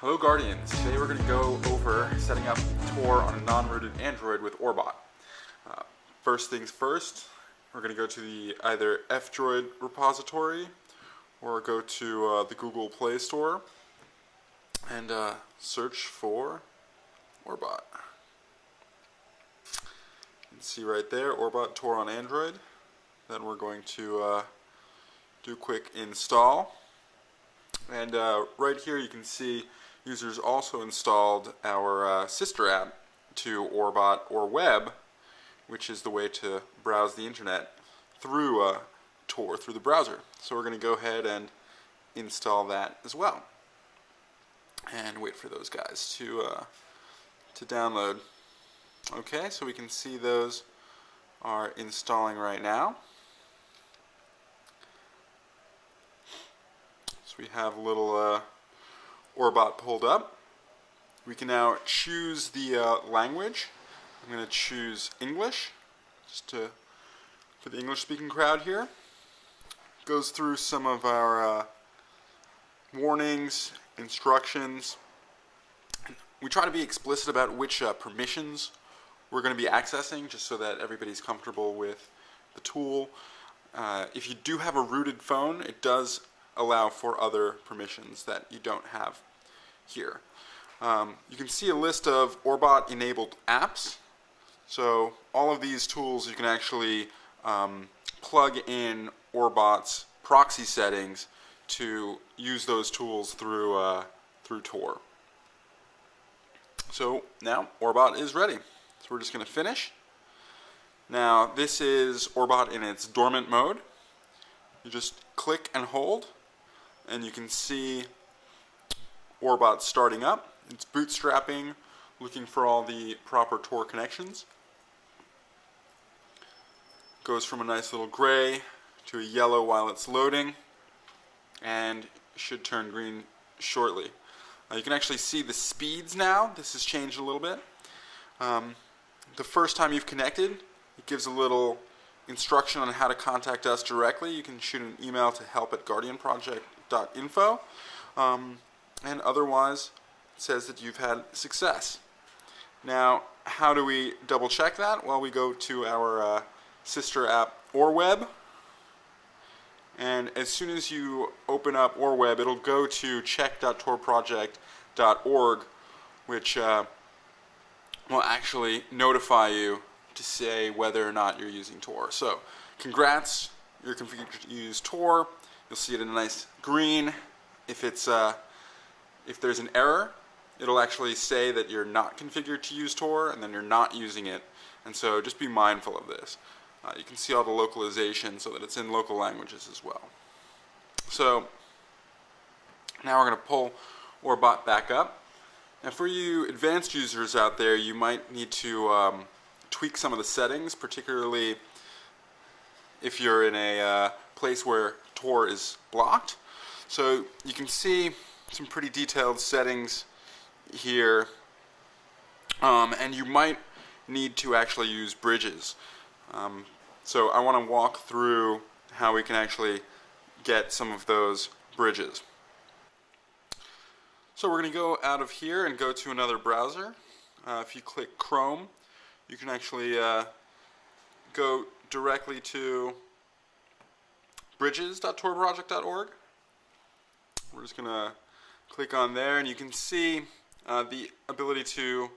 Hello Guardians, today we're going to go over setting up Tor on a non-rooted Android with Orbot. Uh, first things first, we're going to go to the either F-Droid repository or go to uh, the Google Play Store and uh, search for Orbot. You can see right there, Orbot Tor on Android. Then we're going to uh, do a quick install. And uh, right here you can see users also installed our uh, sister app to Orbot OrWeb, which is the way to browse the internet through uh, Tor, through the browser. So we're going to go ahead and install that as well. And wait for those guys to, uh, to download. Okay, so we can see those are installing right now. So we have a little uh, Orbot pulled up. We can now choose the uh, language. I'm going to choose English, just to, for the English-speaking crowd here. Goes through some of our uh, warnings, instructions. We try to be explicit about which uh, permissions we're going to be accessing, just so that everybody's comfortable with the tool. Uh, if you do have a rooted phone, it does allow for other permissions that you don't have here. Um, you can see a list of Orbot enabled apps. So all of these tools you can actually um, plug in Orbot's proxy settings to use those tools through, uh, through Tor. So now Orbot is ready. So we're just going to finish. Now this is Orbot in its dormant mode. You just click and hold and you can see Orbot starting up. It's bootstrapping, looking for all the proper Tor connections. Goes from a nice little gray to a yellow while it's loading and should turn green shortly. Uh, you can actually see the speeds now. This has changed a little bit. Um, the first time you've connected, it gives a little instruction on how to contact us directly. You can shoot an email to help at guardianproject.info. Um, and otherwise it says that you've had success. Now, how do we double check that? Well, we go to our uh, sister app OrWeb, and as soon as you open up OrWeb, it'll go to check.torproject.org, which uh, will actually notify you to say whether or not you're using Tor. So, congrats, you're configured to use Tor. You'll see it in a nice green. If it's uh, if there's an error, it'll actually say that you're not configured to use Tor and then you're not using it. And so just be mindful of this. Uh, you can see all the localization so that it's in local languages as well. So now we're going to pull Orbot back up. Now for you advanced users out there, you might need to um, tweak some of the settings, particularly if you're in a uh, place where Tor is blocked. So you can see some pretty detailed settings here. Um, and you might need to actually use bridges. Um, so I want to walk through how we can actually get some of those bridges. So we're going to go out of here and go to another browser. Uh, if you click Chrome, you can actually uh, go directly to bridges.torproject.org. We're just going to click on there and you can see uh, the ability to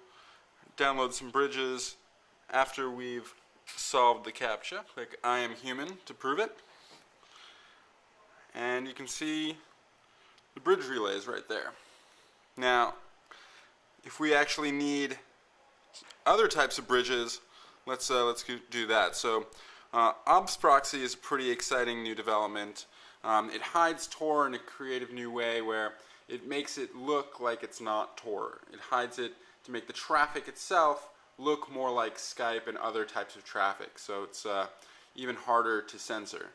download some bridges after we've solved the CAPTCHA. Click I am human to prove it. And you can see the bridge relays right there. Now, if we actually need other types of bridges, let's uh, let's do that. So, uh, obfsproxy is a pretty exciting new development. Um, it hides Tor in a creative new way where it makes it look like it's not Tor. It hides it to make the traffic itself look more like Skype and other types of traffic. So it's uh, even harder to censor.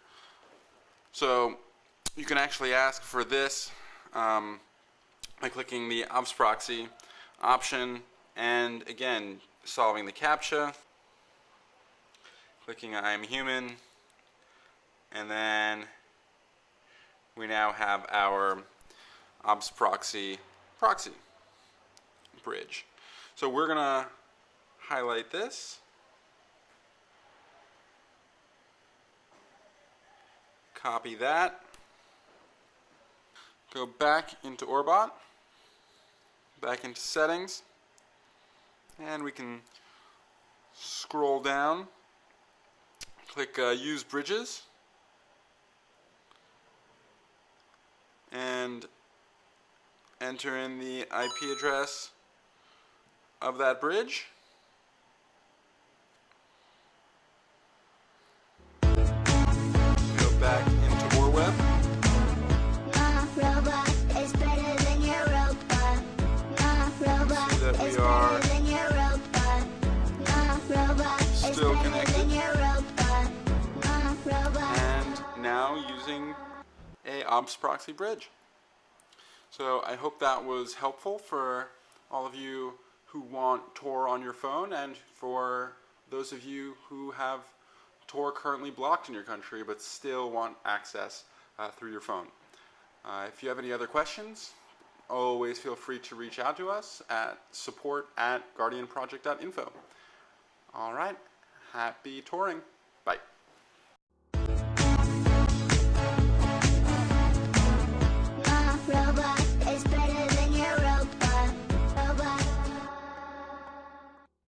So you can actually ask for this um, by clicking the obfsproxy option and again solving the CAPTCHA, clicking I am human, and then we now have our obfsproxy proxy bridge. So we're going to highlight this. Copy that. Go back into Orbot, back into settings, and we can scroll down, click uh, use bridges, and enter in the IP address of that bridge. Go back into OrWeb. My robot is better than your robot. My robot See that we are better than your robot. My robot is still connected. than your robot. My robot. and now using a obfsproxy bridge. So I hope that was helpful for all of you who want Tor on your phone and for those of you who have Tor currently blocked in your country but still want access uh, through your phone. Uh, if you have any other questions, always feel free to reach out to us at support at guardianproject.info. All right, happy touring. Bye.